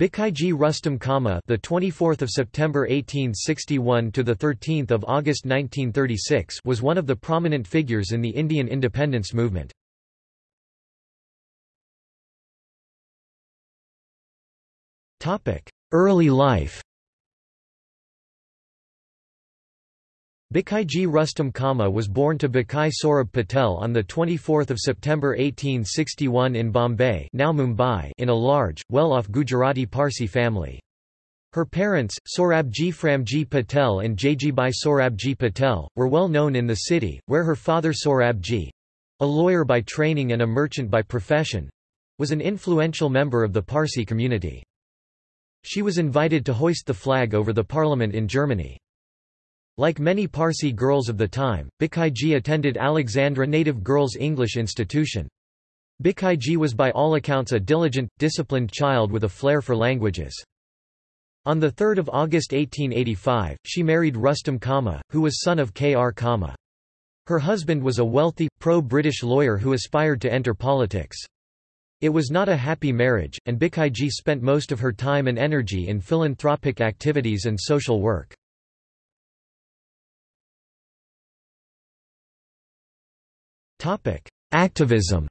Bhikaiji Rustam Cama, the 24th of September 1861 to the 13th of August 1936, was one of the prominent figures in the Indian independence movement. Topic: Early life. Bhikaiji Rustam Cama was born to Bhikhai Sorab Patel on 24 September 1861 in Bombay now Mumbai in a large, well-off Gujarati Parsi family. Her parents, Sorabji Framji Patel and Jaijibai Sorabji Patel, were well known in the city, where her father Saurabji—a lawyer by training and a merchant by profession—was an influential member of the Parsi community. She was invited to hoist the flag over the parliament in Germany. Like many Parsi girls of the time, Bhikaiji attended Alexandra Native Girls English Institution. Bhikaiji was by all accounts a diligent, disciplined child with a flair for languages. On 3 August 1885, she married Rustam Cama, who was son of K. R. Cama. Her husband was a wealthy, pro-British lawyer who aspired to enter politics. It was not a happy marriage, and Bhikaiji spent most of her time and energy in philanthropic activities and social work. Topic: Activism.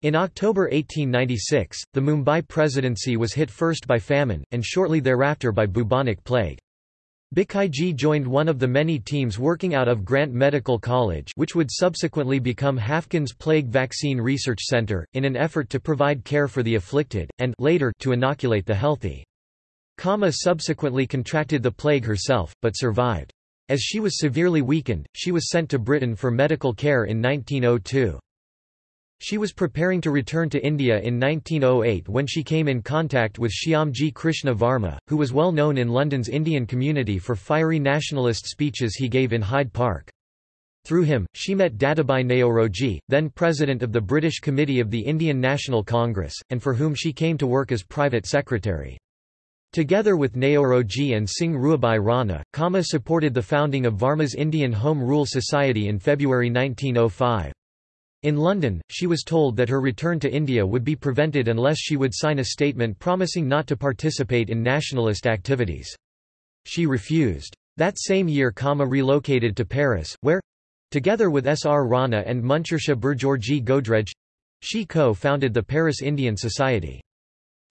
In October 1896, the Mumbai presidency was hit first by famine, and shortly thereafter by bubonic plague. Bhikaiji joined one of the many teams working out of Grant Medical College which would subsequently become Haffkine's Plague Vaccine Research Center, in an effort to provide care for the afflicted, and later to inoculate the healthy. Cama subsequently contracted the plague herself, but survived. As she was severely weakened, she was sent to Britain for medical care in 1902. She was preparing to return to India in 1908 when she came in contact with Shyamji Krishna Varma, who was well known in London's Indian community for fiery nationalist speeches he gave in Hyde Park. Through him, she met Dadabhai Naoroji, then president of the British Committee of the Indian National Congress, and for whom she came to work as private secretary. Together with Naoroji and Singh Rewabhai Rana, Cama supported the founding of Varma's Indian Home Rule Society in February 1905. In London, she was told that her return to India would be prevented unless she would sign a statement promising not to participate in nationalist activities. She refused. That same year Cama relocated to Paris, where—together with S. R. Rana and Munchershah Burjorji Godrej—she co-founded the Paris Indian Society.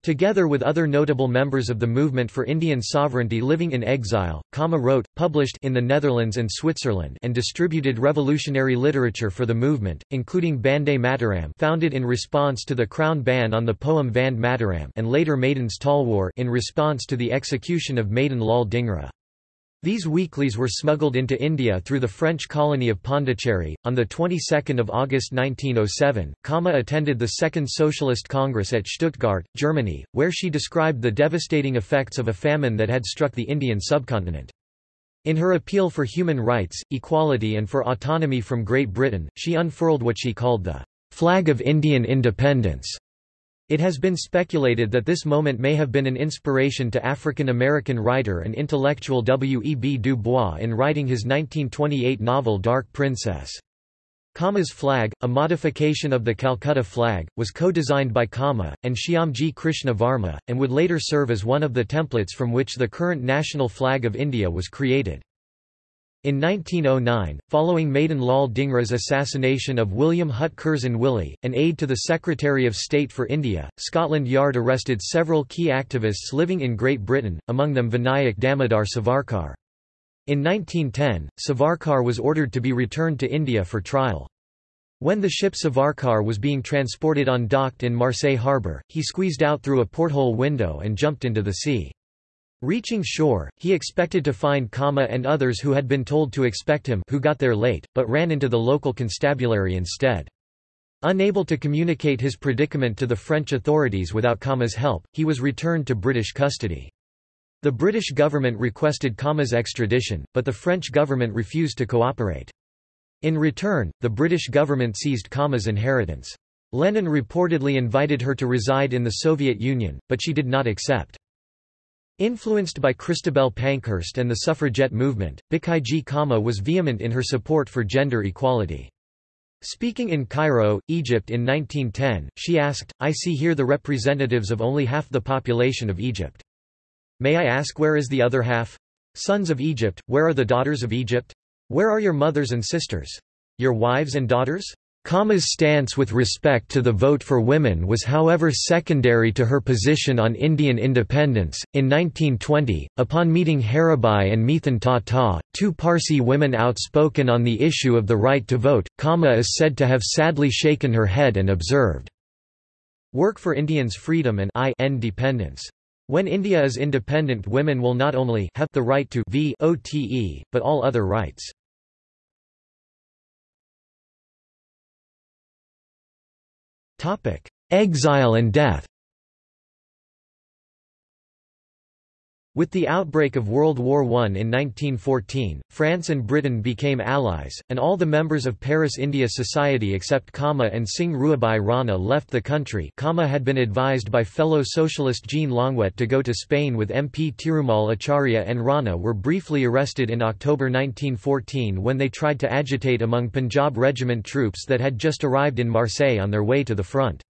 Together with other notable members of the movement for Indian sovereignty living in exile, Cama wrote, published in the Netherlands and Switzerland and distributed revolutionary literature for the movement, including Bande Mataram founded in response to the Crown ban on the poem Vande Mataram and later Madan's Talwar in response to the execution of Madan Lal Dhingra. These weeklies were smuggled into India through the French colony of Pondicherry. On the 22nd of August 1907, Cama attended the Second Socialist Congress at Stuttgart, Germany, where she described the devastating effects of a famine that had struck the Indian subcontinent. In her appeal for human rights, equality and for autonomy from Great Britain, she unfurled what she called the flag of Indian independence. It has been speculated that this moment may have been an inspiration to African-American writer and intellectual W. E. B. Du Bois in writing his 1928 novel Dark Princess. Cama's flag, a modification of the Calcutta flag, was co-designed by Cama, and Shyamji Krishna Varma, and would later serve as one of the templates from which the current national flag of India was created. In 1909, following Madan Lal Dhingra's assassination of William Hutt Curzon Wyllie, an aide to the Secretary of State for India, Scotland Yard arrested several key activists living in Great Britain, among them Vinayak Damodar Savarkar. In 1910, Savarkar was ordered to be returned to India for trial. When the ship Savarkar was being transported on docked in Marseille harbour, he squeezed out through a porthole window and jumped into the sea. Reaching shore, he expected to find Cama and others who had been told to expect him who got there late, but ran into the local constabulary instead. Unable to communicate his predicament to the French authorities without Cama's help, he was returned to British custody. The British government requested Cama's extradition, but the French government refused to cooperate. In return, the British government seized Cama's inheritance. Lenin reportedly invited her to reside in the Soviet Union, but she did not accept. Influenced by Christabel Pankhurst and the suffragette movement, Bhikaiji Cama was vehement in her support for gender equality. Speaking in Cairo, Egypt in 1910, she asked, I see here the representatives of only half the population of Egypt. May I ask where is the other half? Sons of Egypt, where are the daughters of Egypt? Where are your mothers and sisters? Your wives and daughters? Cama's stance with respect to the vote for women was however secondary to her position on Indian independence. In 1920, upon meeting Herabai and Mithan Tata, two Parsi women outspoken on the issue of the right to vote, Cama is said to have sadly shaken her head and observed, Work for Indians' freedom and independence. When India is independent women will not only have the right to vote, but all other rights. Exile and death With the outbreak of World War I in 1914, France and Britain became allies, and all the members of Paris India Society except Cama and Singh Rewabhai Rana left the country Cama had been advised by fellow socialist Jean Longuet to go to Spain with MP Tirumal Acharya and Rana were briefly arrested in October 1914 when they tried to agitate among Punjab regiment troops that had just arrived in Marseille on their way to the front.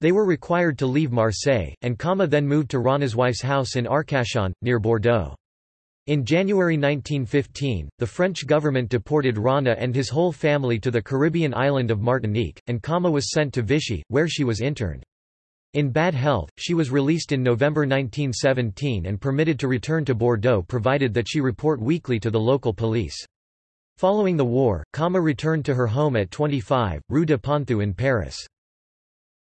They were required to leave Marseille, and Cama then moved to Rana's wife's house in Arcachon, near Bordeaux. In January 1915, the French government deported Rana and his whole family to the Caribbean island of Martinique, and Cama was sent to Vichy, where she was interned. In bad health, she was released in November 1917 and permitted to return to Bordeaux provided that she report weekly to the local police. Following the war, Cama returned to her home at 25, Rue de Ponthieu in Paris.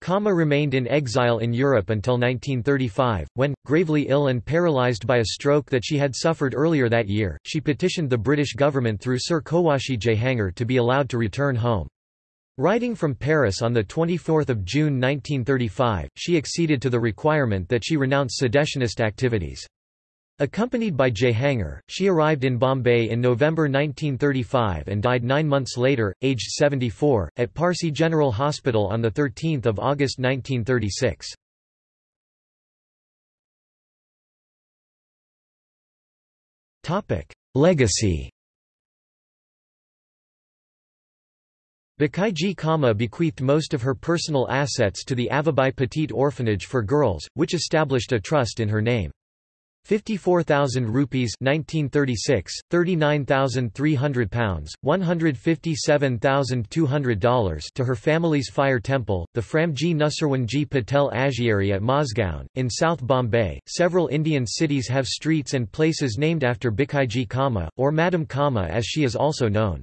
Cama remained in exile in Europe until 1935, when, gravely ill and paralysed by a stroke that she had suffered earlier that year, she petitioned the British government through Sir Cowasji Jehangir to be allowed to return home. Writing from Paris on 24 June 1935, she acceded to the requirement that she renounce seditionist activities. Accompanied by Jehangir, she arrived in Bombay in November 1935 and died nine months later, aged 74, at Parsi General Hospital on 13 August 1936. Legacy Bhikaiji Cama bequeathed most of her personal assets to the Avabai Petit Orphanage for Girls, which established a trust in her name. 54,000 rupees 1936, 39,300 pounds, $157,200 to her family's fire temple, the Framji Nusarwanji Patel Agiary at Mazgaon, in South Bombay. Several Indian cities have streets and places named after Bhikaiji Cama, or Madam Cama as she is also known.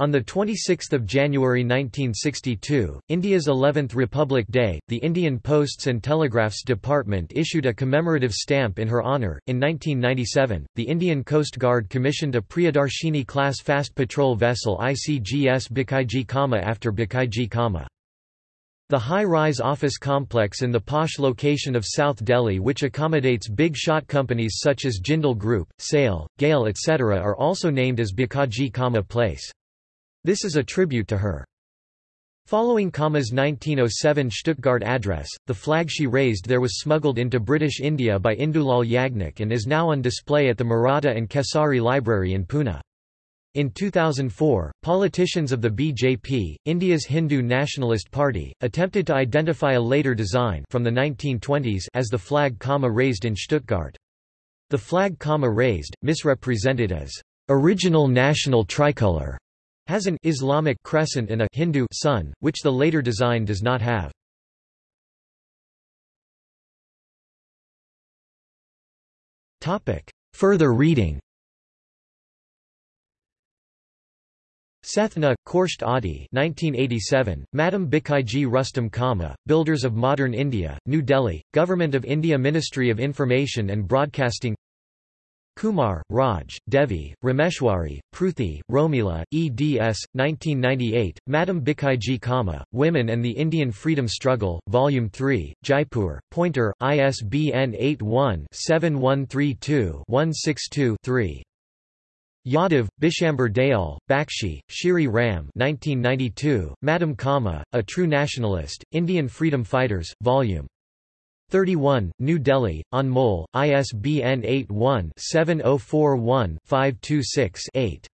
On 26 January 1962, India's 11th Republic Day, the Indian Posts and Telegraphs Department issued a commemorative stamp in her honour. In 1997, the Indian Coast Guard commissioned a Priyadarshini class fast patrol vessel ICGS Bhikaiji Cama after Bhikaiji Cama. The high-rise office complex in the posh location of South Delhi which accommodates big shot companies such as Jindal Group, SAIL, GAIL etc. are also named as Bhikaiji Cama Place. This is a tribute to her. Following Cama's 1907 Stuttgart address, the flag she raised there was smuggled into British India by Indulal Yagnik and is now on display at the Maratha and Kesari Library in Pune. In 2004, politicians of the BJP, India's Hindu nationalist party, attempted to identify a later design from the 1920s as the flag Cama raised in Stuttgart. The flag Cama raised, misrepresented as original national tricolour, has an Islamic crescent and a Hindu sun, which the later design does not have. Topic. Further reading Sethna, Khorshed Adi 1987, Madam Bhikaiji Rustam Cama, Builders of Modern India, New Delhi, Government of India Ministry of Information and Broadcasting Kumar, Raj, Devi, Rameshwari, Pruthi, Romila, eds. 1998, Madam Bhikaiji Cama, Women and the Indian Freedom Struggle, Volume 3, Jaipur, Pointer, ISBN 81-7132-162-3. Yadav, Bishamber Dayal, Bakshi, Shiri Ram 1992, Madam Cama, A True Nationalist, Indian Freedom Fighters, Vol. 31, New Delhi, on Anmol, ISBN 81-7041-526-8.